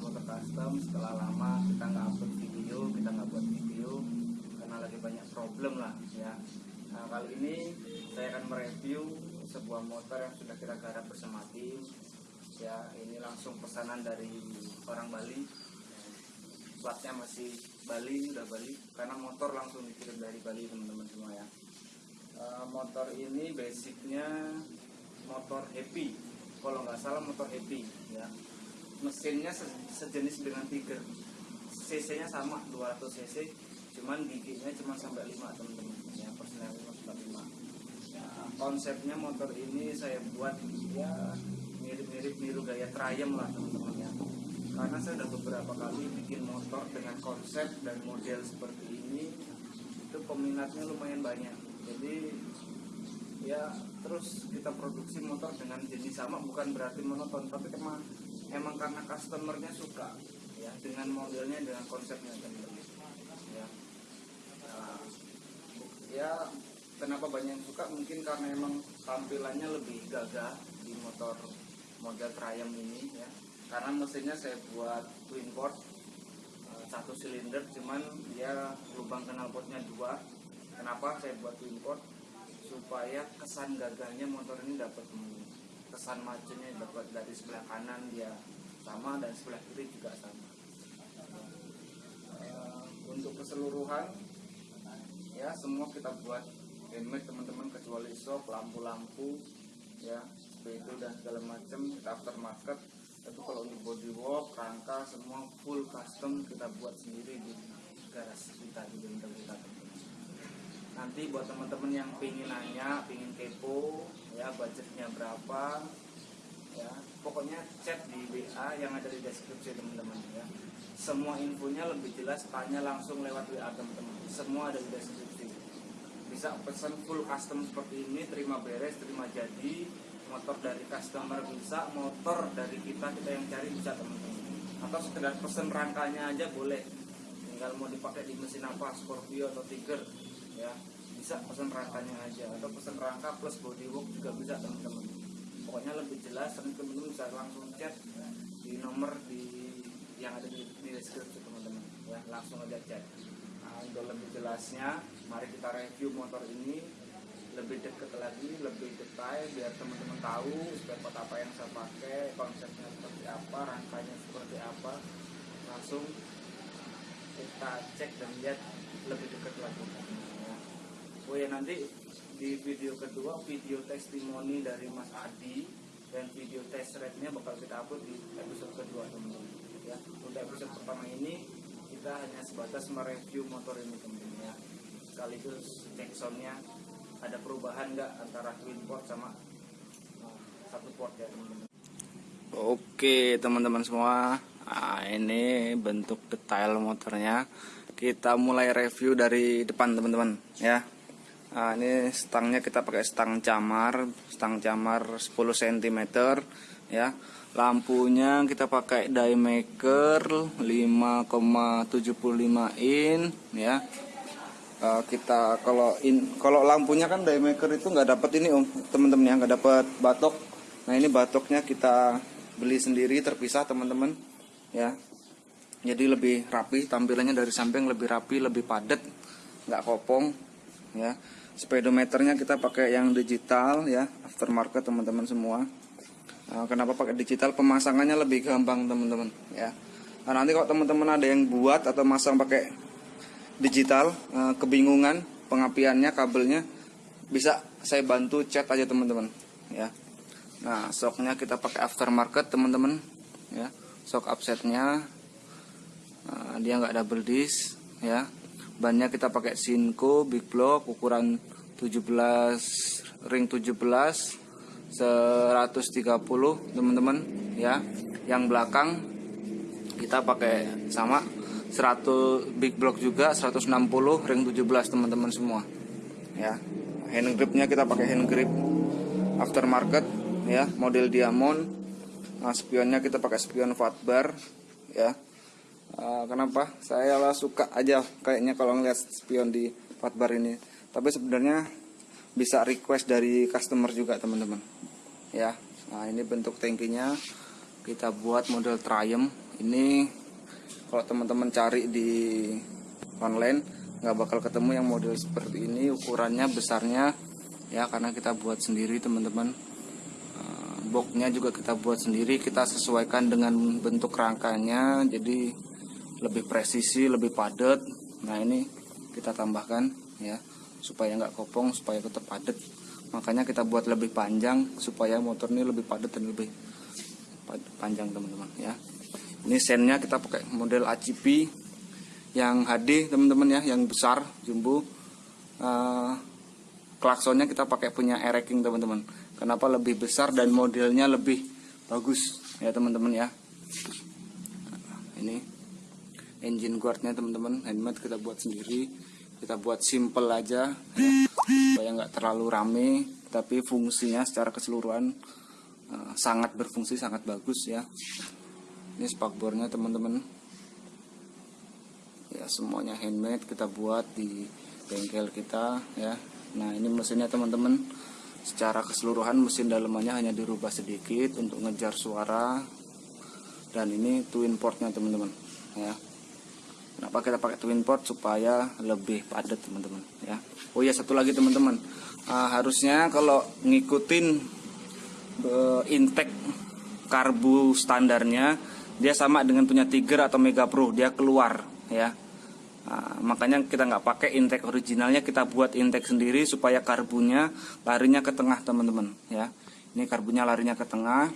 Motor Custom Setelah lama kita nggak upload video Kita nggak buat video Karena lagi banyak problem lah ya. Nah kali ini saya akan mereview Sebuah motor yang sudah kita garap bersama tim Ya. Ini langsung pesanan dari orang Bali. Platnya masih Bali udah Bali karena motor langsung dikirim dari Bali teman-teman semua ya. Eh, motor ini basicnya motor happy. Kalau nggak salah motor happy ya mesinnya se- sejenis dengan Tiger cc nya sama 200 cc cuman giginya cuma sampai 5 teman-teman. Ya personel 5 sampai 5 ya, konsepnya motor ini saya buat ya mirip-mirip niru gaya Triumph lah teman-teman ya. Karena saya udah beberapa kali bikin motor dengan konsep dan model seperti ini itu peminatnya lumayan banyak. Jadi ya terus kita produksi motor dengan jenis sama bukan berarti monoton tapi emang emang karena customernya suka ya dengan modelnya dengan konsepnya teman-teman ya. Nah, ya kenapa banyak yang suka? Mungkin karena emang tampilannya lebih gagah di motor model Triumph ini ya. Karena mesinnya saya buat twin port eh, satu silinder cuman dia lubang knalpotnya dua. Kenapa saya buat twin port? Supaya kesan gagahnya motor ini dapat teman-teman. Kesan majunya dapat dari sebelah kanan dia sama dan sebelah kiri juga sama. Eh, untuk keseluruhan ya semua kita buat handmade teman-teman kecuali shock lampu-lampu ya itu dan segala macam kita aftermarket. Tapi kalau untuk bodywork rangka semua full custom kita buat sendiri di garasi kita di bengkel kita nanti buat teman-teman yang pingin nanya pingin kepo ya budgetnya berapa ya pokoknya chat di WA yang ada di deskripsi teman-teman ya. Semua infonya lebih jelas tanya langsung lewat WA teman-teman. Semua ada di deskripsi. Bisa pesan full custom seperti ini terima beres terima jadi motor dari customer bisa motor dari kita kita yang cari bisa teman-teman. Atau sekedar pesen rangkanya aja boleh. Tinggal mau dipakai di mesin apa Scorpio atau Tiger ya. Bisa pesan rangkanya aja atau pesan rangka plus bodywork juga bisa teman-teman. Pokoknya lebih jelas teman-teman bisa langsung chat di nomor di yang ada di, di deskripsi teman-teman. Ya langsung aja chat nah, untuk lebih jelasnya mari kita review motor ini lebih deket lagi lebih detail biar teman-teman tahu spare apa yang saya pakai konsepnya seperti apa rangkanya seperti apa. Langsung kita cek dan lihat lebih dekat lagi. Oh ya nanti di video kedua video testimoni dari Mas Adi dan video test ride-nya bakal kita upload di episode kedua teman-teman. Ya untuk episode pertama ini kita hanya sebatas mereview motor ini teman-teman ya. Sekaligus cek soundnya ada perubahan nggak antara twin port sama uh, satu port ya teman-teman? Oke teman-teman semua. Nah, ini bentuk detail motornya. Kita mulai review dari depan teman-teman ya nah, ini stangnya kita pakai stang camar stang camar 10 cm ya. Lampunya kita pakai diemaker 5,75 in ya. Uh, kita kalau in kalau lampunya kan diemaker itu nggak dapat ini om teman-teman ya nggak dapat batok. Nah ini batoknya kita beli sendiri terpisah teman-teman ya. Jadi lebih rapi tampilannya dari samping lebih rapi lebih padat nggak kopong ya speedometernya kita pakai yang digital ya. Aftermarket teman-teman semua. Nah, kenapa pakai digital? Pemasangannya lebih gampang teman-teman ya. Nah, nanti kalau teman-teman ada yang buat atau masang pakai digital eh, kebingungan pengapiannya kabelnya bisa saya bantu chat aja teman-teman ya. Nah shocknya kita pakai aftermarket teman-teman ya. Shock upsetnya nah, dia nggak double disc ya bannya kita pakai Sinco big block ukuran 17 ring 17 130 teman-teman ya. Yang belakang kita pakai sama 100 big block juga 160 ring 17 teman-teman semua ya. Hand gripnya kita pakai hand grip aftermarket ya. Model diamond nah, spionnya kita pakai spion fatbar ya Uh, kenapa? Saya lah suka aja kayaknya kalau ngeliat spion di fatbar ini. Tapi sebenarnya bisa request dari customer juga teman-teman. Ya nah ini bentuk tangkinya kita buat model Triumph. Ini kalau teman-teman cari di online nggak bakal ketemu yang model seperti ini. Ukurannya besarnya ya karena kita buat sendiri teman-teman. Eh, boxnya juga kita buat sendiri. Kita sesuaikan dengan bentuk rangkanya. Jadi lebih presisi lebih padat. Nah ini kita tambahkan ya supaya nggak kopong supaya tetap padat. Makanya kita buat lebih panjang supaya motor ini lebih padat dan lebih panjang teman-teman ya. Ini sennya kita pakai model ACP yang HD teman-teman ya yang besar jumbo. Eh, klaksonnya kita pakai punya Ereking teman-teman. Kenapa lebih besar dan modelnya lebih bagus ya teman-teman ya. Ini engine guardnya teman-teman. Handmade kita buat sendiri. Kita buat simple aja. Ya, supaya nggak terlalu rame tapi fungsinya secara keseluruhan eh, sangat berfungsi sangat bagus ya. Ini spakbornya teman-teman. Ya semuanya handmade kita buat di bengkel kita ya. Nah ini mesinnya teman-teman. Secara keseluruhan mesin dalamannya hanya dirubah sedikit untuk ngejar suara. Dan ini twin portnya teman-teman ya kenapa kita pakai twin port supaya lebih padat teman-teman ya? Oh ya satu lagi teman-teman. Ah, harusnya kalau ngikutin eh, intake karbu standarnya dia sama dengan punya Tiger atau Mega Pro dia keluar ya. Nah, makanya kita nggak pakai intake originalnya kita buat intake sendiri supaya karbunya larinya ke tengah teman-teman ya. Ini karbunya larinya ke tengah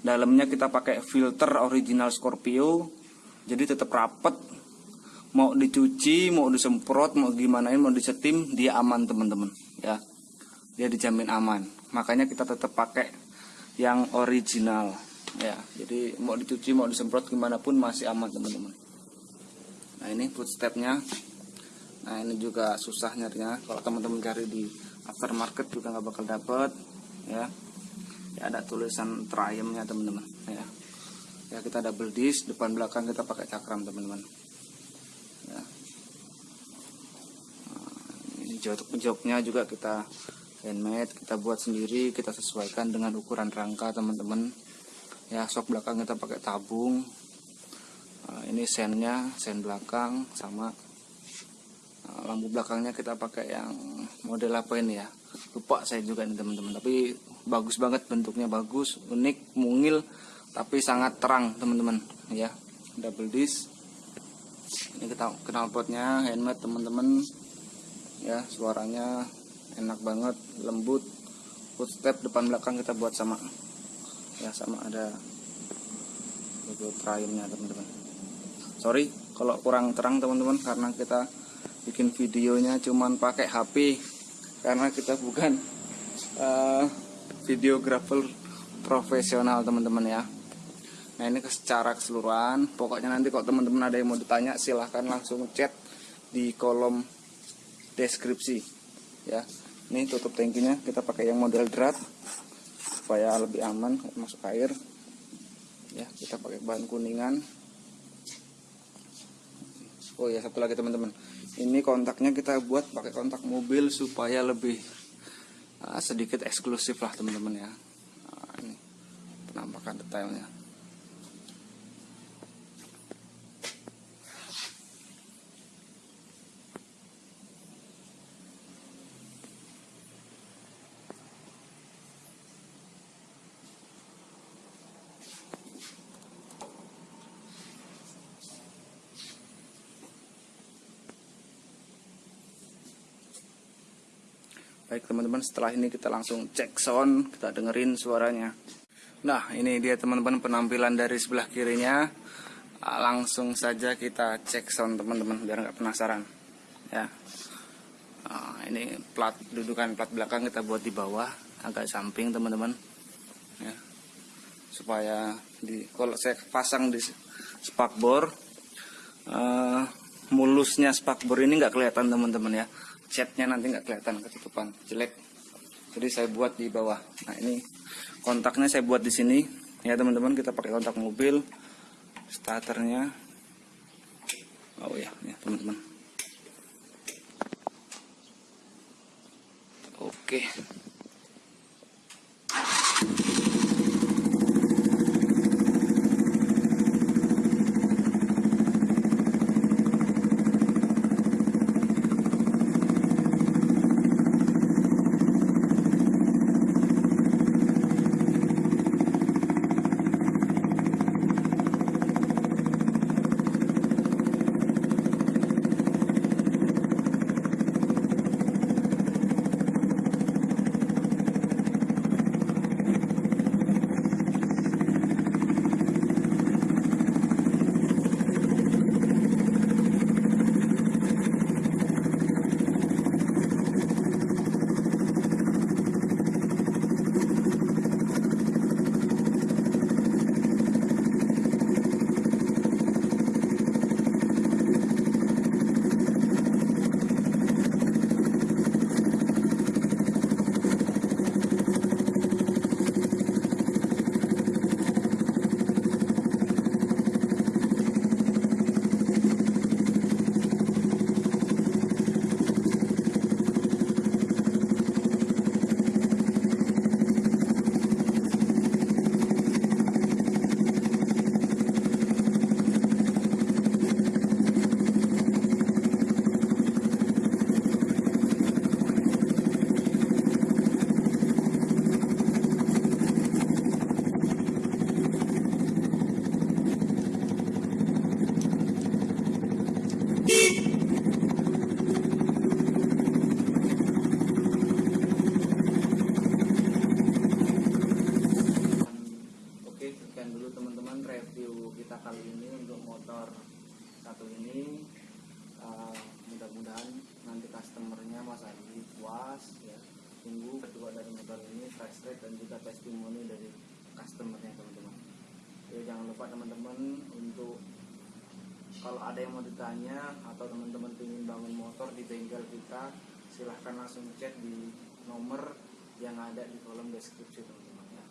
dalamnya kita pakai filter original Scorpio jadi tetap rapet mau dicuci mau disemprot mau gimana mau disetim dia aman teman-teman ya. Dia dijamin aman. Makanya kita tetap pakai yang original ya. Jadi mau dicuci mau disemprot gimana pun masih aman teman-teman. Nah ini footstepnya. Nah ini juga susah nyarinya. Kalau teman-teman cari di aftermarket juga nggak bakal dapet ya. Ya ada tulisan triumphnya teman-teman ya. Ya kita double disc depan belakang kita pakai cakram teman-teman ya Nah, ini jok joknya juga kita handmade kita buat sendiri kita sesuaikan dengan ukuran rangka teman-teman. Ya sok belakang kita pakai tabung. Nah, ini sennya sen belakang sama Nah, lampu belakangnya kita pakai yang model apa ini ya? Lupa saya juga nih teman-teman. Tapi bagus banget bentuknya bagus unik mungil tapi sangat terang teman-teman. Ya double disc. Ini kita knalpotnya handmade teman-teman ya suaranya enak banget lembut. Footstep depan belakang kita buat sama. Ya sama ada logo triumphnya teman-teman. Sorry kalau kurang terang teman-teman karena kita bikin videonya cuman pakai HP karena kita bukan eh, videographer profesional teman-teman ya. Nah ini secara keseluruhan. Pokoknya nanti kalau teman-teman ada yang mau ditanya silahkan langsung chat di kolom deskripsi ya ini tutup tangkinya kita pakai yang model drat supaya lebih aman masuk air ya kita pakai bahan kuningan Oh ya satu lagi teman-teman, ini kontaknya kita buat pakai kontak mobil supaya lebih uh, sedikit eksklusif lah teman-teman ya. Nah, ini penampakan detailnya. Baik teman-teman setelah ini kita langsung cek sound Kita dengerin suaranya. Nah ini dia teman-teman penampilan dari sebelah kirinya. Ah, Langsung saja kita cek sound teman-teman Biar nggak penasaran. Ya. Ah, Ini plat dudukan plat belakang kita buat di bawah Agak samping teman-teman. Ya. Supaya di kalau saya pasang di spakbor eh, Mulusnya spakbor ini nggak kelihatan teman-teman ya catnya nanti nggak kelihatan ketutupan jelek. Jadi saya buat di bawah. Nah ini kontaknya saya buat di sini. Ya teman-teman kita pakai kontak mobil starternya. Oh ya ya teman-teman. Oke teman-teman untuk kalau ada yang mau ditanya atau teman-teman ingin bangun motor di bengkel kita silahkan langsung chat di nomor yang ada di kolom deskripsi teman-teman ya.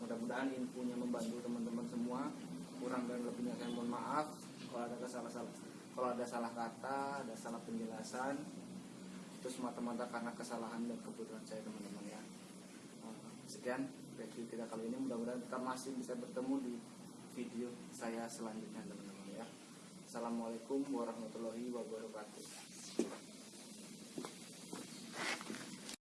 Mudah-mudahan infonya membantu teman-teman semua. Kurang dan lebihnya saya mohon maaf kalau ada kesalahan kalau ada salah kata ada salah penjelasan itu semata-mata karena kesalahan dan kebutuhan saya teman-teman ya. Eh, sekian review kita kali ini. Mudah-mudahan kita masih bisa bertemu di video saya selanjutnya teman-teman ya. Assalamualaikum warahmatullahi wabarakatuh.